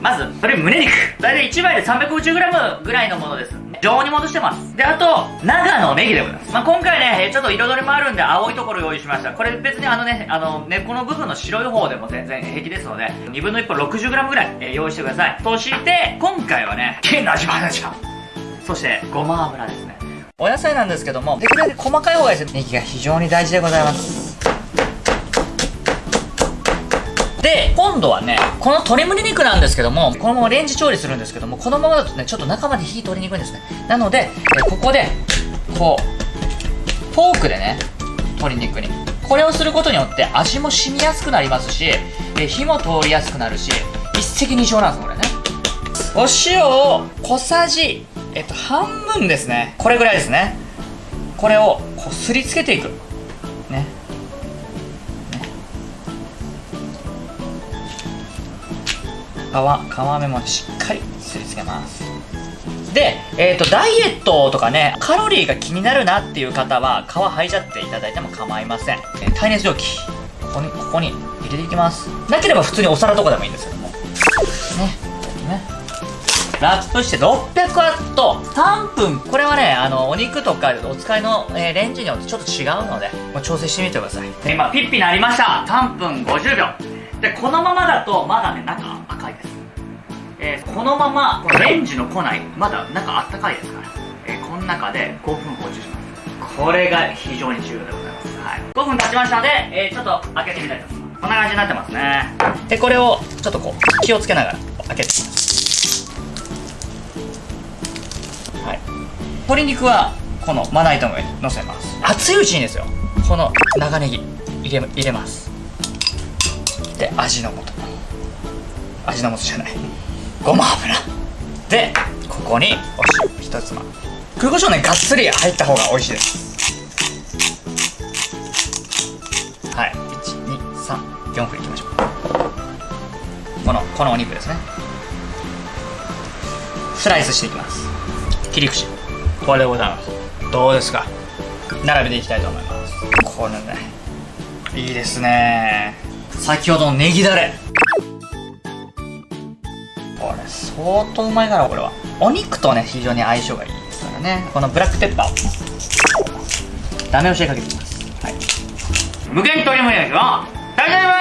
まず、鶏胸肉。大体1枚で 350g ぐらいのものです。常温に戻してます。で、あと、長野ネギでございます。まあ、今回ね、ちょっと彩りもあるんで青いところ用意しました。これ別にあのね、あの、根っこの部分の白い方でも全然平気ですので、2分の1本 60g ぐらい、えー用意してください。そして、今回はね、金の味バナちゃん。そして、ごま油ですね。お野菜なんですけども、できるだけ細かい方がいいです。ネギが非常に大事でございます。で、今度はね、この鶏胸肉なんですけども、このままレンジ調理するんですけども、このままだとね、ちょっと中まで火通りにくいんですね。なので、ここで、こう、フォークでね、鶏肉に。これをすることによって味も染みやすくなりますし、火も通りやすくなるし、一石二鳥なんです、これね。お塩を小さじ、えっと、半分ですね。これぐらいですね。これをこすりつけていく。ね。皮、皮目もしっかりすりつけます。で、えっ、と、ダイエットとかね、カロリーが気になるなっていう方は、皮剥いじゃっていただいても構いません。えー耐熱蒸気、ここに、ここに入れていきます。なければ普通にお皿とかでもいいんですけども。ね。ね。ラップして600ワット3分これはねあのお肉とかお使いの、えーレンジによってちょっと違うのでもう調整してみてください今ピッピなりました3分50秒でこのままだとまだね中、のままレンジの庫内まだ中あったかいですから、えーこの中で5分放置します。これが非常に重要でございます、はい、5分経ちましたので、えーちょっと開けてみたいと思います。こんな感じになってますね。でこれをちょっとこう気をつけながら開けて。いきますはい、鶏肉はこのまな板の上に乗せます。熱いうちにですよ。この長ネギ入れ入れます。で味の素。味の素じゃない。ごま油。でここにお塩一つまみ。黒胡椒ねがっつり入った方が美味しいです。はい。1234分いきましょう。このこのお肉ですね。スライスしていきます。切り口。これでございます。どうですか？並べていきたいと思います。これねいいですね。先ほどのネギだれ相当うまいだろうこれは。お肉とね非常に相性がいいですからね。このブラックペッパーを。ダメ押しでかけていきます。はい。無限鶏もやきは大丈夫